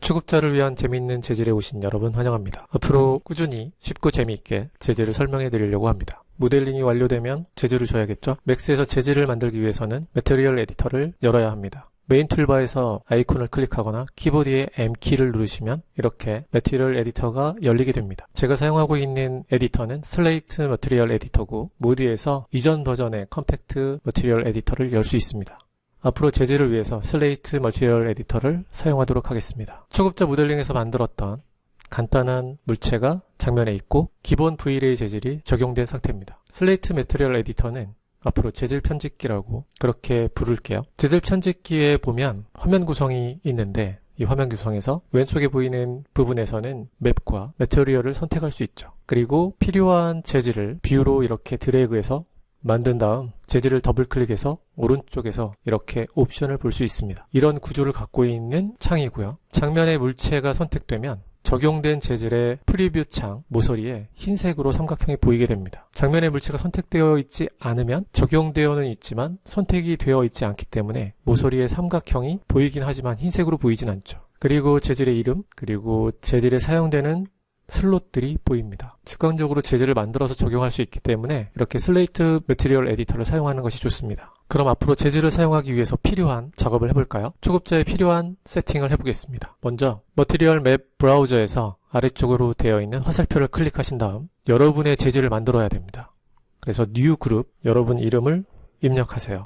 초급자를 위한 재미있는 재질에 오신 여러분 환영합니다. 앞으로 꾸준히 쉽고 재미있게 재질을 설명해 드리려고 합니다. 모델링이 완료되면 재질을 줘야겠죠? 맥스에서 재질을 만들기 위해서는 Material Editor를 열어야 합니다. main toolbar에서 아이콘을 클릭하거나 키보드의 M키를 누르시면 이렇게 Material Editor가 열리게 됩니다. 제가 사용하고 있는 에디터는 Slate Material Editor고 모드에서 이전 버전의 Compact Material Editor를 열 수 있습니다. 앞으로 재질을 위해서 Slate Material Editor를 사용하도록 하겠습니다. 초급자 모델링에서 만들었던 간단한 물체가 장면에 있고 기본 V-ray 재질이 적용된 상태입니다. Slate Material Editor는 앞으로 재질 편집기라고 그렇게 부를게요. 재질 편집기에 보면 화면 구성이 있는데 이 화면 구성에서 왼쪽에 보이는 부분에서는 map과 material을 선택할 수 있죠. 그리고 필요한 재질을 view로 이렇게 드래그해서 만든 다음 재질을 더블 클릭해서 오른쪽에서 이렇게 옵션을 볼 수 있습니다. 이런 구조를 갖고 있는 창이고요. 장면의 물체가 선택되면 적용된 재질의 프리뷰 창 모서리에 흰색으로 삼각형이 보이게 됩니다. 장면의 물체가 선택되어 있지 않으면 적용되어는 있지만 선택이 되어 있지 않기 때문에 모서리의 삼각형이 보이긴 하지만 흰색으로 보이진 않죠. 그리고 재질의 이름, 그리고 재질에 사용되는 슬롯들이 보입니다. 직관적으로 재질을 만들어서 적용할 수 있기 때문에 이렇게 Slate Material Editor를 사용하는 것이 좋습니다. 그럼 앞으로 재질을 사용하기 위해서 필요한 작업을 해볼까요? 초급자에 필요한 세팅을 해보겠습니다. 먼저 Material Map Browser에서 아래쪽으로 되어 있는 화살표를 클릭하신 다음 여러분의 재질을 만들어야 됩니다. 그래서 New Group 여러분 이름을 입력하세요.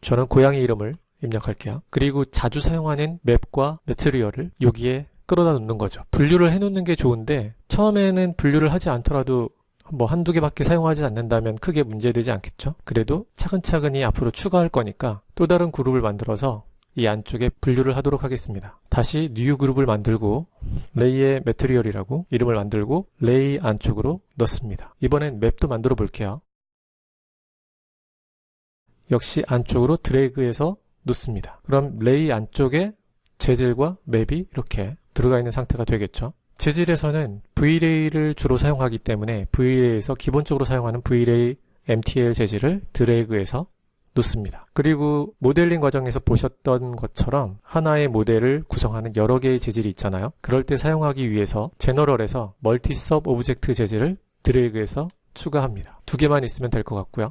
저는 고양이 이름을 입력할게요. 그리고 자주 사용하는 map과 material을 여기에 끌어다 놓는 거죠. 분류를 해놓는 게 좋은데 처음에는 분류를 하지 않더라도 뭐 한두 개밖에 사용하지 않는다면 크게 문제되지 않겠죠? 그래도 차근차근히 앞으로 추가할 거니까 또 다른 그룹을 만들어서 이 안쪽에 분류를 하도록 하겠습니다. 다시 New Group을 만들고 레이의 material이라고 이름을 만들고 레이 안쪽으로 넣습니다. 이번엔 map도 만들어 볼게요. 역시 안쪽으로 드래그해서 놓습니다. 그럼 레이 안쪽에 재질과 map이 이렇게 들어가 있는 상태가 되겠죠. 재질에서는 V-Ray를 주로 사용하기 때문에 V-Ray에서 기본적으로 사용하는 V-Ray MTL 재질을 드래그해서 놓습니다. 그리고 모델링 과정에서 보셨던 것처럼 하나의 모델을 구성하는 여러 개의 재질이 있잖아요. 그럴 때 사용하기 위해서 General에서 Multi Sub-Object 재질을 드래그해서 추가합니다. 두 개만 있으면 될 것 같고요.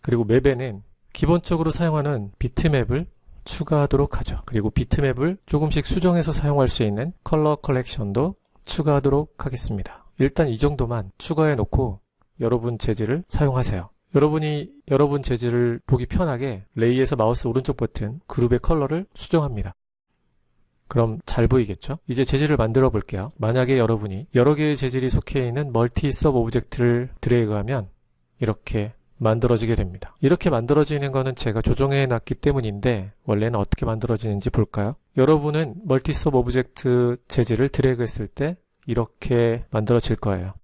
그리고 map에는 기본적으로 사용하는 비트맵을 추가하도록 하죠. 그리고 비트맵을 조금씩 수정해서 사용할 수 있는 Color Correction도 추가하도록 하겠습니다. 일단 이 정도만 추가해 놓고 여러분 재질을 사용하세요. 여러분이 여러분 재질을 보기 편하게 레이에서 마우스 오른쪽 버튼 그룹의 컬러를 수정합니다. 그럼 잘 보이겠죠? 이제 재질을 만들어 볼게요. 만약에 여러분이 여러 개의 재질이 속해 있는 Multi-Sub Object를 드래그하면 이렇게 만들어지게 됩니다. 이렇게 만들어지는 것은 제가 조정해 놨기 때문인데 원래는 어떻게 만들어지는지 볼까요? 여러분은 Multi-Sub Object 재질을 드래그 했을 때 이렇게 만들어질 거예요.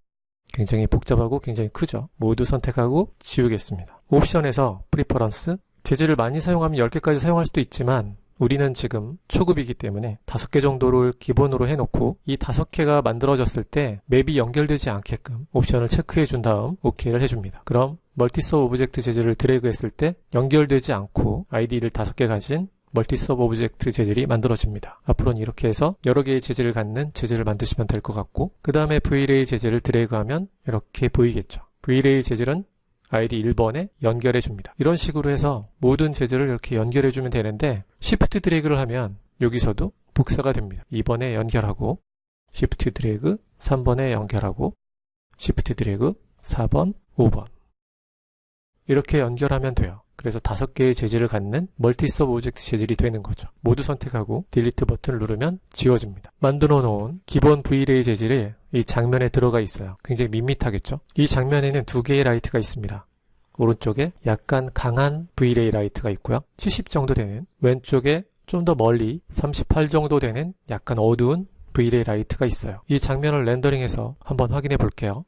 굉장히 복잡하고 굉장히 크죠. 모두 선택하고 지우겠습니다. 옵션에서 Preference 재질을 많이 사용하면 10개까지 사용할 수도 있지만 우리는 지금 초급이기 때문에 5개 정도를 기본으로 해놓고 이 5개가 만들어졌을 때 맵이 연결되지 않게끔 옵션을 체크해 준 다음 OK를 해줍니다. 그럼 Multi-Sub Object 재질을 드래그 했을 때 연결되지 않고 아이디를 5개 가진 Multi-Sub Object 재질이 만들어집니다. 앞으로는 이렇게 해서 여러 개의 재질을 갖는 재질을 만드시면 될 것 같고 그 다음에 V-Ray 재질을 드래그하면 이렇게 보이겠죠. V-Ray 재질은 아이디 1번에 연결해 줍니다. 이런 식으로 해서 모든 재질을 이렇게 연결해 주면 되는데 Shift 드래그를 하면 여기서도 복사가 됩니다. 2번에 연결하고 Shift 드래그 3번에 연결하고 Shift 드래그 4번, 5번 이렇게 연결하면 돼요. 그래서 다섯 개의 재질을 갖는 Multi-Sub Object 재질이 되는 거죠. 모두 선택하고 Delete 버튼을 누르면 지워집니다. 만들어 놓은 기본 V-Ray 재질이 이 장면에 들어가 있어요. 굉장히 밋밋하겠죠? 이 장면에는 두 개의 라이트가 있습니다. 오른쪽에 약간 강한 V-Ray 라이트가 있고요. 70 정도 되는 왼쪽에 좀 더 멀리 38 정도 되는 약간 어두운 V-Ray 라이트가 있어요. 이 장면을 렌더링해서 한번 확인해 볼게요.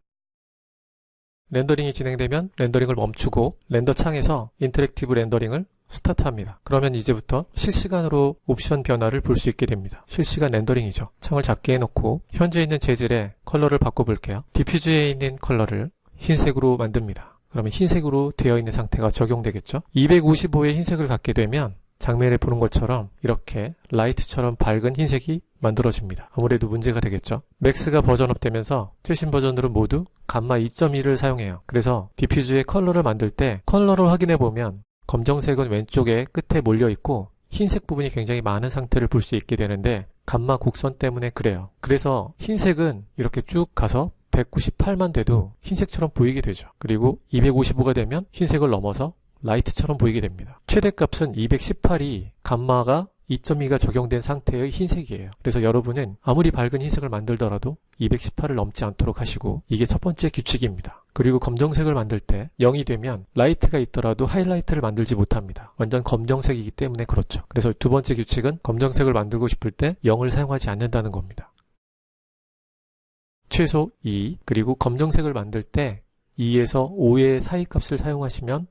렌더링이 진행되면 렌더링을 멈추고 Render 창에서 Interactive 렌더링을 스타트합니다. 그러면 이제부터 실시간으로 옵션 변화를 볼 수 있게 됩니다. 실시간 렌더링이죠. 창을 작게 해놓고 현재 있는 재질의 컬러를 바꿔볼게요. Diffuse에 있는 컬러를 흰색으로 만듭니다. 그러면 흰색으로 되어 있는 상태가 적용되겠죠. 255의 흰색을 갖게 되면 장면에 보는 것처럼 이렇게 라이트처럼 밝은 흰색이 만들어집니다. 아무래도 문제가 되겠죠. 맥스가 버전업 되면서 최신 버전들은 모두 감마 2.1을 사용해요. 그래서 Diffuse의 컬러를 만들 때 컬러를 확인해 보면 검정색은 왼쪽에 끝에 몰려 있고 흰색 부분이 굉장히 많은 상태를 볼 수 있게 되는데 감마 곡선 때문에 그래요. 그래서 흰색은 이렇게 쭉 가서 198만 돼도 흰색처럼 보이게 되죠. 그리고 255가 되면 흰색을 넘어서 라이트처럼 보이게 됩니다. 최대값은 218이 감마가 2.2가 적용된 상태의 흰색이에요. 그래서 여러분은 아무리 밝은 흰색을 만들더라도 218을 넘지 않도록 하시고 이게 첫 번째 규칙입니다. 그리고 검정색을 만들 때 0이 되면 라이트가 있더라도 하이라이트를 만들지 못합니다. 완전 검정색이기 때문에 그렇죠. 그래서 두 번째 규칙은 검정색을 만들고 싶을 때 0을 사용하지 않는다는 겁니다. 최소 2 그리고 검정색을 만들 때 2에서 5의 사이 값을 사용하시면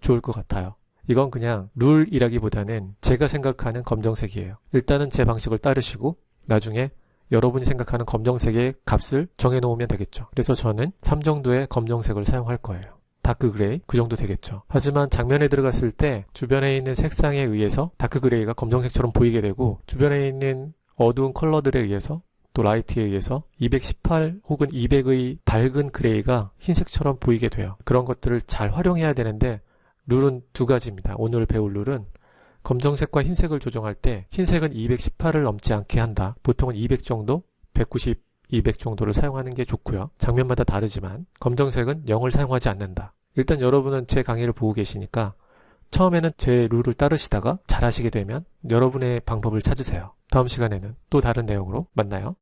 좋을 것 같아요. 이건 그냥 룰이라기보다는 제가 생각하는 검정색이에요. 일단은 제 방식을 따르시고 나중에 여러분이 생각하는 검정색의 값을 정해놓으면 되겠죠. 그래서 저는 3 정도의 검정색을 사용할 거예요. dark gray 그 정도 되겠죠. 하지만 장면에 들어갔을 때 주변에 있는 색상에 의해서 dark gray가 검정색처럼 보이게 되고 주변에 있는 어두운 컬러들에 의해서 또 라이트에 의해서 218 혹은 200의 밝은 gray가 흰색처럼 보이게 돼요. 그런 것들을 잘 활용해야 되는데 룰은 두 가지입니다. 오늘 배울 룰은 검정색과 흰색을 조정할 때 흰색은 218을 넘지 않게 한다. 보통은 200 정도, 190, 200 정도를 사용하는 게 좋고요. 장면마다 다르지만 검정색은 0을 사용하지 않는다. 일단 여러분은 제 강의를 보고 계시니까 처음에는 제 룰을 따르시다가 잘하시게 되면 여러분의 방법을 찾으세요. 다음 시간에는 또 다른 내용으로 만나요.